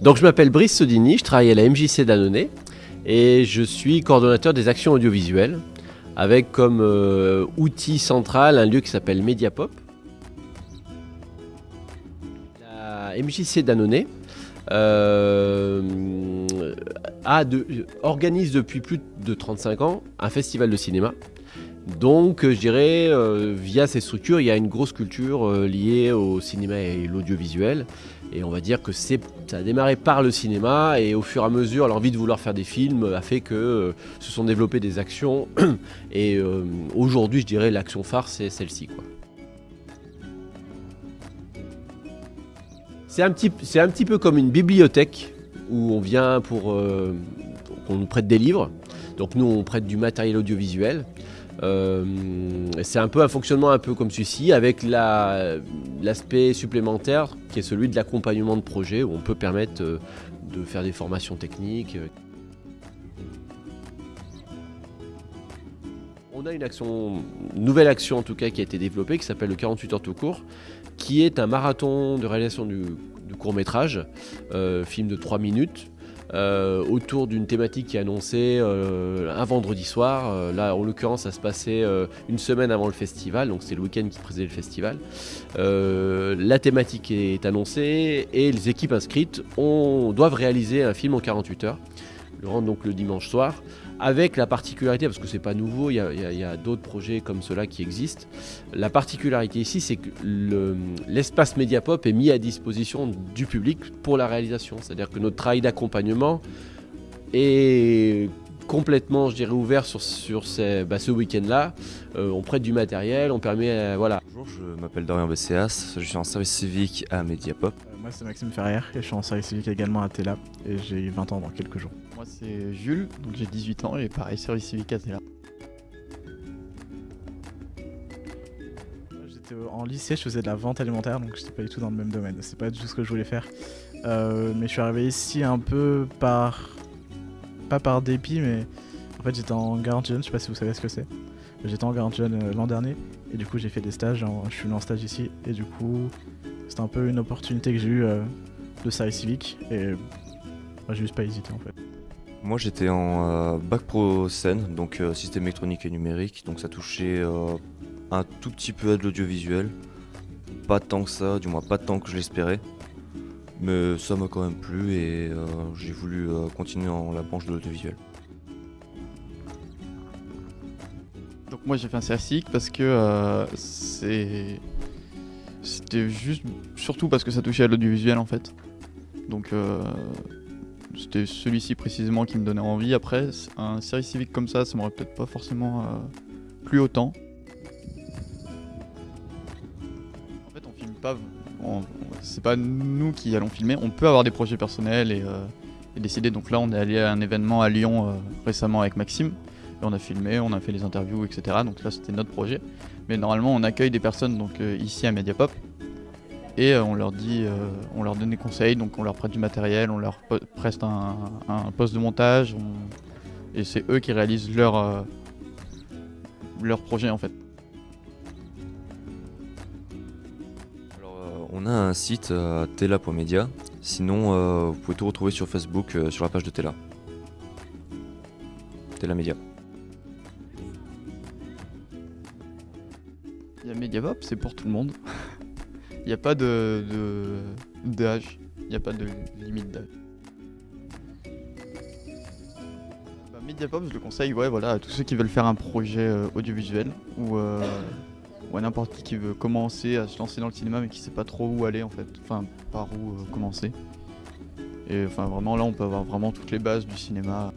Donc je m'appelle Brice Sodini, je travaille à la MJC d'Annonay et je suis coordonnateur des actions audiovisuelles avec comme euh, outil central un lieu qui s'appelle Mediapop. La MJC d'Annonay euh, organise depuis plus de 35 ans un festival de cinéma. Donc je dirais, euh, via ces structures, il y a une grosse culture liée au cinéma et l'audiovisuel. Et on va dire que ça a démarré par le cinéma et au fur et à mesure, l'envie de vouloir faire des films a fait que euh, se sont développées des actions. Et euh, aujourd'hui, je dirais l'action phare, c'est celle-ci. C'est un, petit, un petit peu comme une bibliothèque où on vient pour euh, qu'on nous prête des livres. Donc nous, on prête du matériel audiovisuel. Euh, c'est un peu un fonctionnement un peu comme celui-ci, avec l'aspect supplémentaire qui est celui de l'accompagnement de projet, où on peut permettre euh, de faire des formations techniques. On a une nouvelle action en tout cas qui a été développée, qui s'appelle le 48 heures tout court, qui est un marathon de réalisation du, court métrage, euh, film de 3 minutes, euh, autour d'une thématique qui est annoncée euh, un vendredi soir. Euh, là, en l'occurrence, ça se passait une semaine avant le festival, donc c'est le week-end qui précédait le festival. la thématique est annoncée et les équipes inscrites doivent réaliser un film en 48 heures le rendre donc le dimanche soir, avec la particularité, parce que c'est pas nouveau, il y a, d'autres projets comme cela qui existent. La particularité ici, c'est que l'espace Mediapop est mis à disposition du public pour la réalisation. C'est-à-dire que notre travail d'accompagnement est complètement, je dirais, ouvert sur, sur ces, bah, ce week-end-là. Euh, on prête du matériel, on permet, euh, voilà. Bonjour, je m'appelle Dorian BCAS, je suis en service civique à Mediapop. Euh, moi, c'est Maxime Ferrière et je suis en service civique également à Tela et j'ai 20 ans dans quelques jours. Moi, c'est Jules, donc j'ai 18 ans et pareil, service civique à Tela. J'étais en lycée, je faisais de la vente alimentaire, donc j'étais pas du tout dans le même domaine. C'est pas du tout ce que je voulais faire. mais je suis arrivé ici un peu par pas par dépit, mais en fait j'étais en garantie jeune, je sais pas si vous savez ce que c'est. J'étais en garantie jeune euh, l'an dernier et du coup j'ai fait des stages, je suis venu en stage ici et du coup c'était un peu une opportunité que j'ai eu euh, de service civique et j'ai juste pas hésité en fait. Moi j'étais en euh, bac pro scène, donc système électronique et numérique, donc ça touchait un tout petit peu à de l'audiovisuel. Pas tant que ça, du moins pas tant que je l'espérais. Mais ça m'a quand même plu et euh, j'ai voulu euh, continuer dans la branche de l'audiovisuel. Donc moi j'ai fait un CRCIC parce que euh, c'est c'était juste surtout parce que ça touchait à l'audiovisuel en fait. Donc c'était celui-ci précisément qui me donnait envie. Après un service civique comme ça, ça m'aurait peut-être pas forcément plu autant. En fait on filme pas c'est pas nous qui allons filmer. On peut avoir des projets personnels et, euh, décider. Donc là, on est allé à un événement à Lyon euh, récemment avec Maxime. Et on a filmé, on a fait les interviews, etc. Donc là, c'était notre projet. Mais normalement, on accueille des personnes donc euh, ici à Mediapop et on leur dit, on leur donne des conseils. Donc on leur prête du matériel, on leur prête un, poste de montage. et c'est eux qui réalisent leur leur projet en fait. On a un site euh, tela.media. Sinon, euh, vous pouvez tout retrouver sur Facebook euh, sur la page de Tela. Tela Media. Il y a c'est pour tout le monde. N'y a pas de d'âge. Il n'y a pas de limite d'âge. Bah, Mediapop, je le conseille ouais, voilà, à tous ceux qui veulent faire un projet audiovisuel ou ou n'importe qui qui veut commencer à se lancer dans le cinéma mais qui sait pas trop où aller en fait, enfin par où euh, commencer. Et enfin vraiment là on peut avoir vraiment toutes les bases du cinéma.